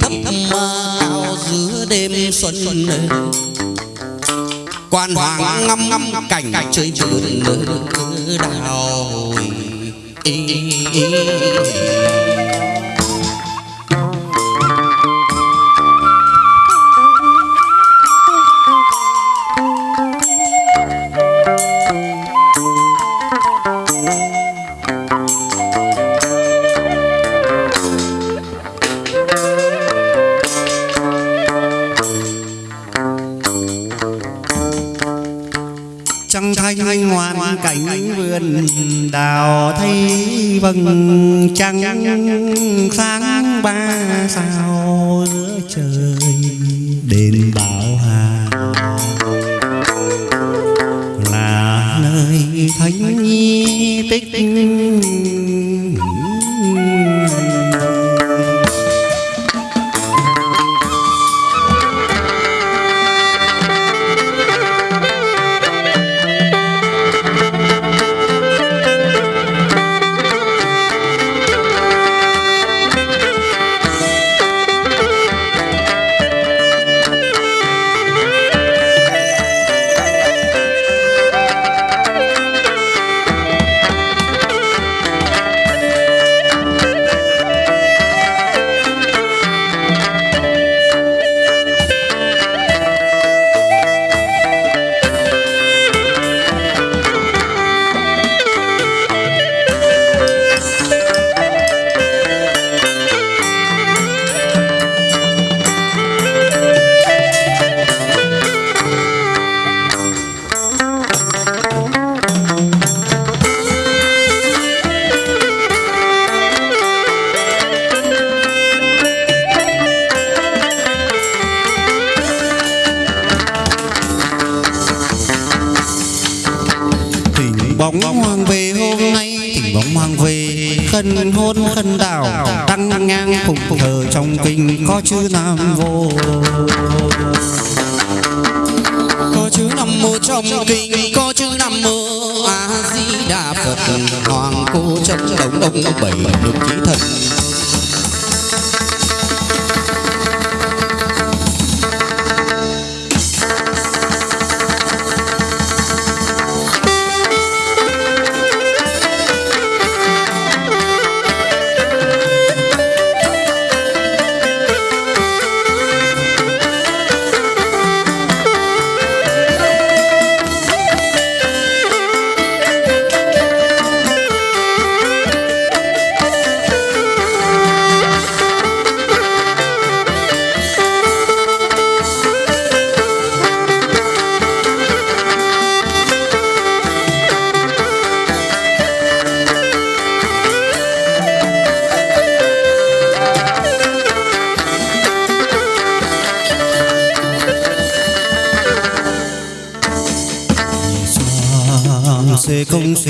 thấp thấp cao giữa đêm xuân quan hoàng ngâm ngâm cảnh chơi vườn đào trăng thanh ngoan cảnh vườn đào thấy vầng trăng sáng ba sao giữa trời đền bảo hà là nơi thánh tích chữ nam vô. Có chữ nam mô trong kinh, có chữ nam mô a di đà phật. Hoàng cô chân đồng đông bảy được chí thần.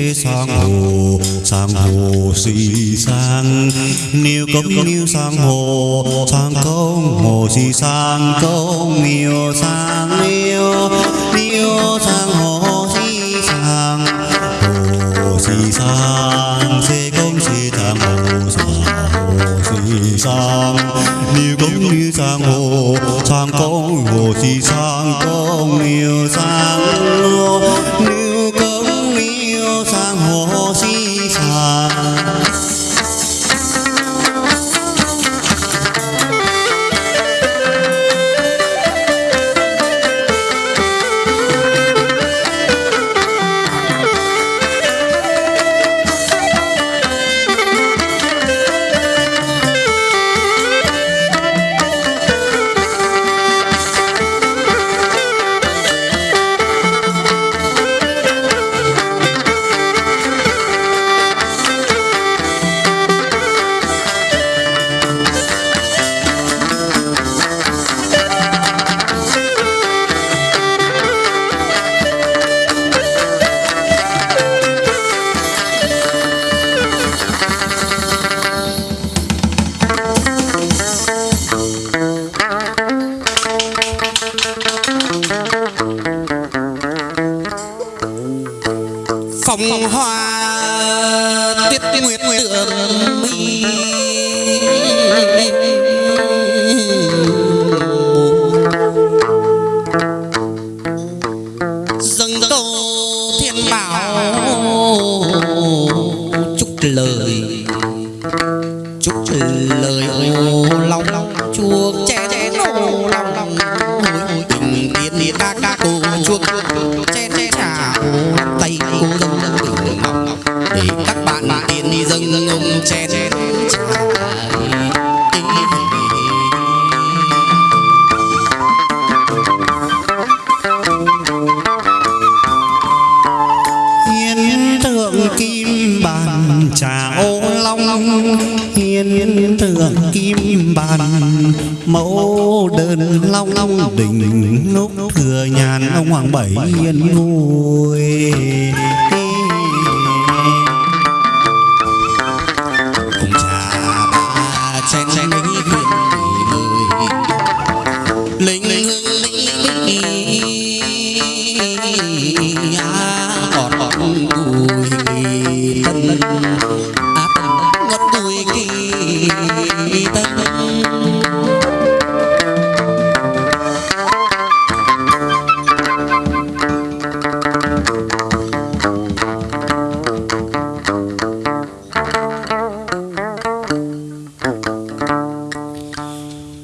Thế sang hồ sang hồ si sang niêu công niêu sang hồ sang công hồ si sang công niêu sang niêu niêu sang hồ si sang hồ si sang si công si sang hồ sang hồ sang niêu công niêu sang hồ sang công hồ si sang hồng hoa. Tuyết nguyệt tượng mi dâng câu thiên bảo. Chúc lời. Chúc lời ô long. Chuộc che che ô lòng long. Hồi tình tiên ca ca cô chuông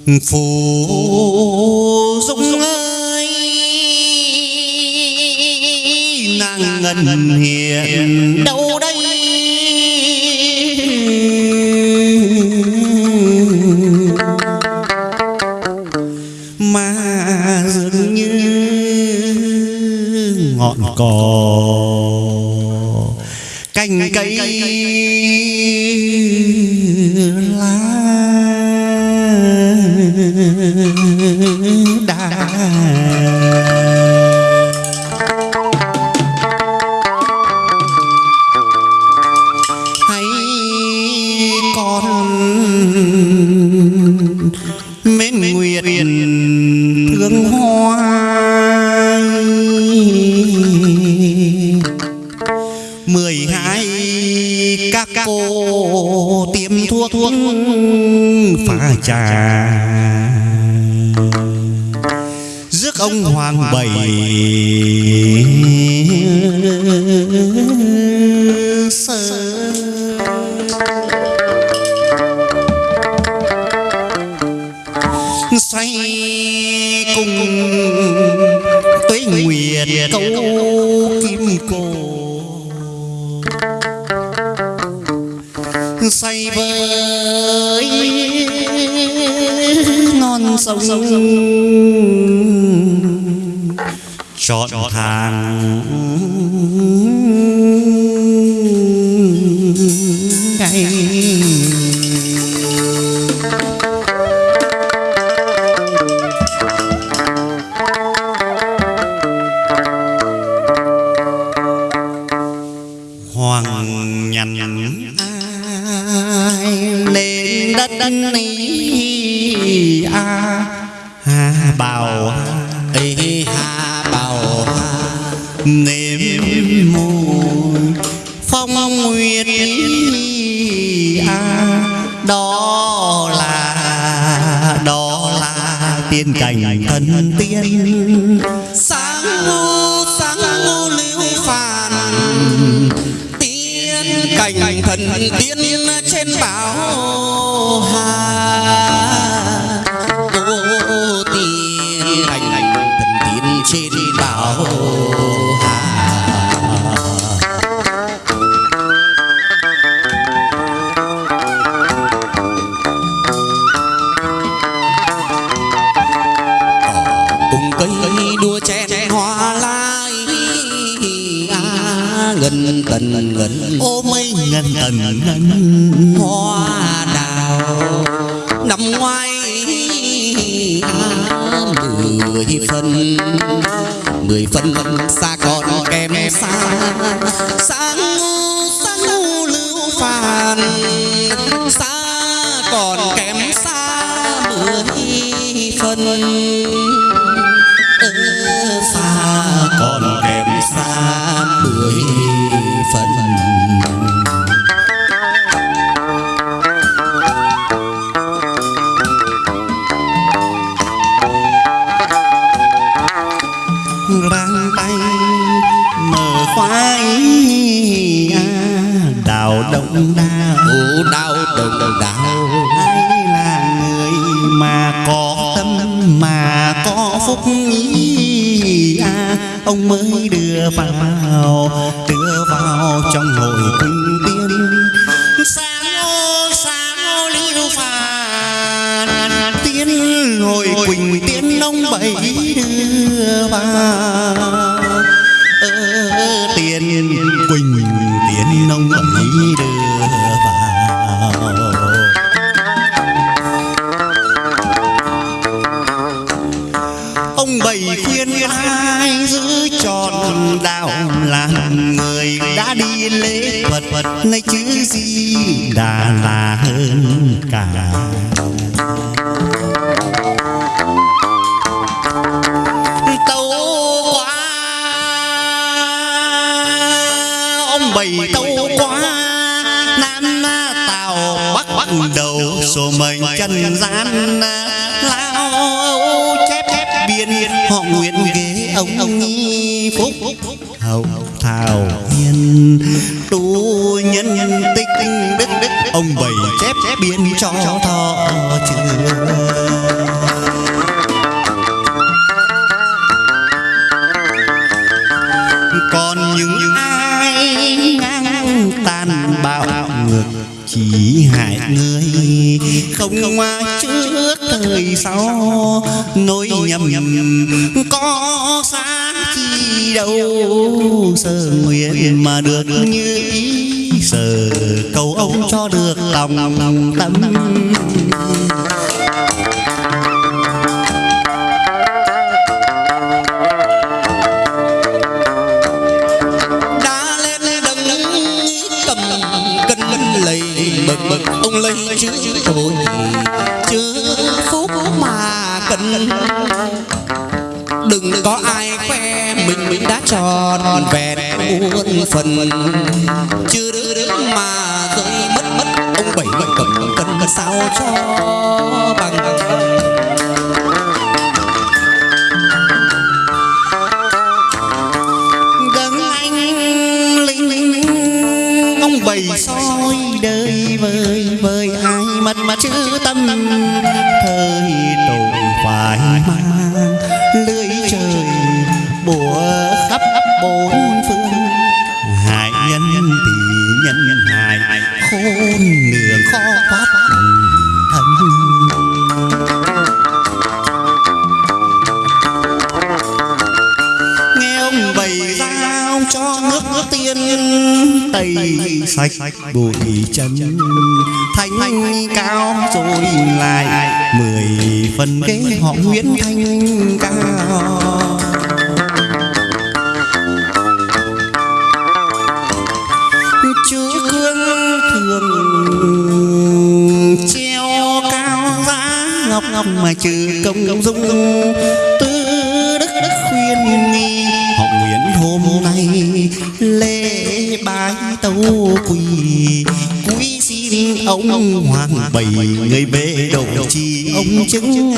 phù dung ơi nàng ngân hiền đâu đây? Mà dường như ngọn cỏ câu kim cô say với non sông chọn thần tiên trên bảo hà. Ngân hoa đào. Năm ngoái mười phân mười phân xa còn kèm xa. Sáng ngu sáng ngu lưu phàn xa còn kém xa mười phân Ơ, xa còn kém xa mười phân ý à, ông mới đưa vào đưa vào trong hội quỳnh tiên. Sáng sáng liêu phàn tiên quỳnh tiên ông bảy đưa vào? Ơ, tiền quỳnh bắt đầu số mệnh chân gian, lao chép chép biên họ nguyện ghế ông ông nhi phúc. Hậu thảo hiền, tu nhân tích đức đức, ông bảy chép chép biên cho thọ trường. Không ai trước thời sau nỗi nhầm có sáng chi đâu sơ nguyện mà được như ý sờ cầu ông cho được lòng tâm có ai khoe mình mình đã tròn vẹn muôn phần? Chưa đứa đứa mà rơi mất mất, ông bảy bảy cầm cân sao cho bằng? Tẩy sạch bụi chân thanh cao rồi lại mười phần ghế họ nguyễn thanh cao. Chúa cương thường treo cao giá ngọc ngọc mà trừ công dung hoàng bảy người bệ độ trì ông chứng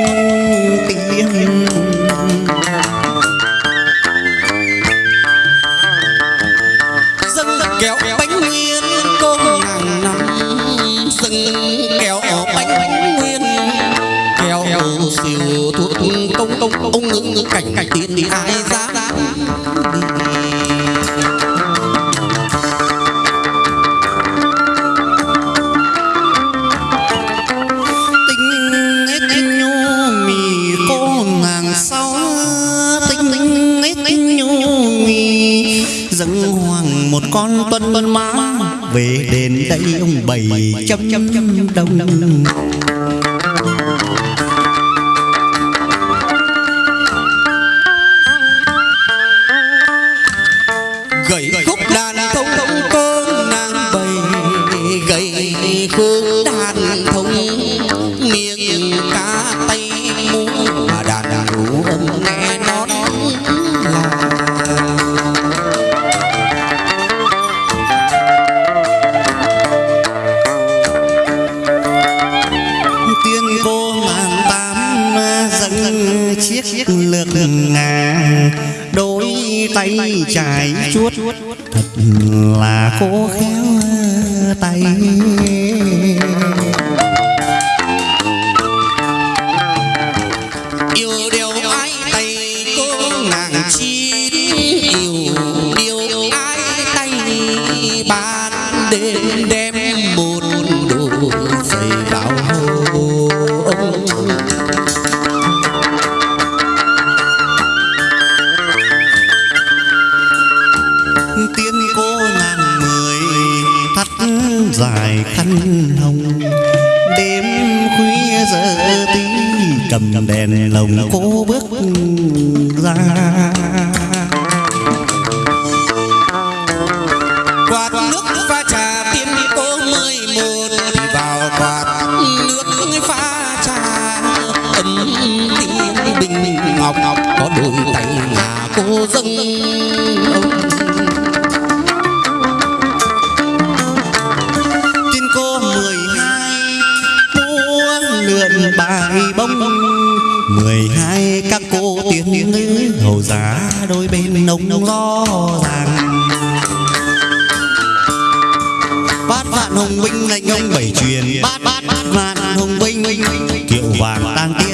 you. Ngàn sau tinh ít nhu mì dâng hoàng một con tuân má về đền đây ông bảy trăm đồng. Trải chuốt. thật là khô khéo tay hồng đêm khuya giờ tí cầm đèn lồng cô bước ra. Quạt nước pha trà tiên cô mười một vào quạt nước pha trà. Ấm tiên bình ngọc ngọc có đôi tay ngà cô dâng. ông mười hai các cô tiên nữ hầu giá đôi bên nông lo ràng. Bát vạn hồng binh lệnh ông bảy truyền bát bát bát vạn hồng binh, kiệu vàng tang tiên